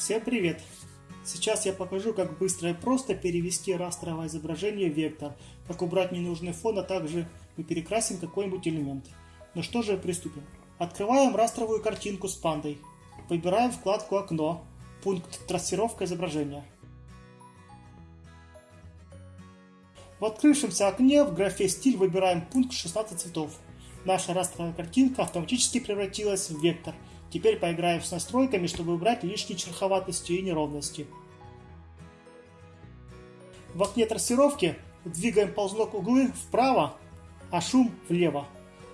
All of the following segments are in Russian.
Всем привет! Сейчас я покажу, как быстро и просто перевести растровое изображение в вектор, как убрать ненужный фон, а также мы перекрасим какой-нибудь элемент. Ну что же, приступим. Открываем растровую картинку с пандой. Выбираем вкладку «Окно», пункт «Трассировка изображения». В открывшемся окне в графе «Стиль» выбираем пункт «16 цветов». Наша растровая картинка автоматически превратилась в вектор. Теперь поиграем с настройками, чтобы убрать лишние шероховатости и неровности. В окне трассировки двигаем ползунок углы вправо, а шум влево.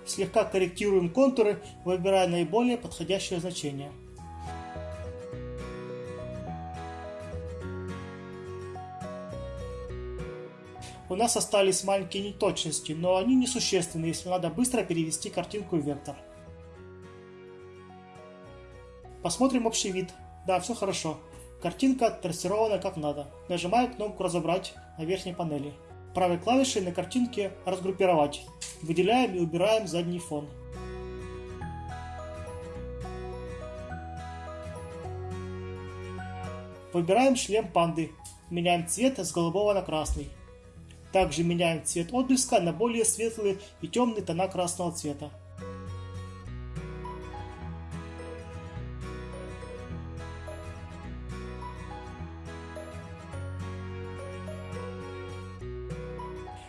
Слегка корректируем контуры, выбирая наиболее подходящее значение. У нас остались маленькие неточности, но они несущественны, если надо быстро перевести картинку в вектор. Посмотрим общий вид. Да, все хорошо. Картинка трассирована как надо. Нажимаю кнопку «Разобрать» на верхней панели. Правой клавишей на картинке «Разгруппировать». Выделяем и убираем задний фон. Выбираем шлем панды. Меняем цвет с голубого на красный. Также меняем цвет отблеска на более светлые и темные тона красного цвета.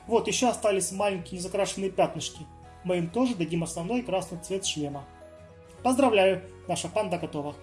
Вот, еще остались маленькие незакрашенные пятнышки. Мы им тоже дадим основной красный цвет шлема. Поздравляю, наша панда готова.